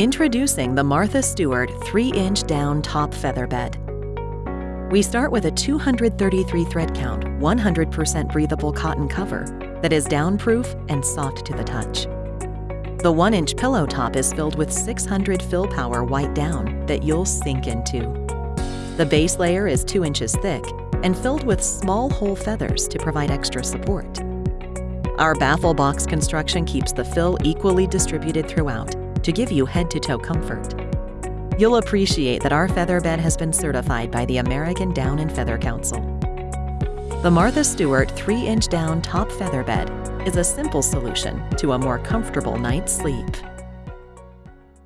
Introducing the Martha Stewart 3-inch down top feather bed. We start with a 233 thread count, 100% breathable cotton cover that is downproof and soft to the touch. The 1-inch pillow top is filled with 600 fill power white down that you'll sink into. The base layer is 2 inches thick and filled with small whole feathers to provide extra support. Our baffle box construction keeps the fill equally distributed throughout to give you head-to-toe comfort. You'll appreciate that our feather bed has been certified by the American Down and Feather Council. The Martha Stewart 3-inch down top feather bed is a simple solution to a more comfortable night's sleep.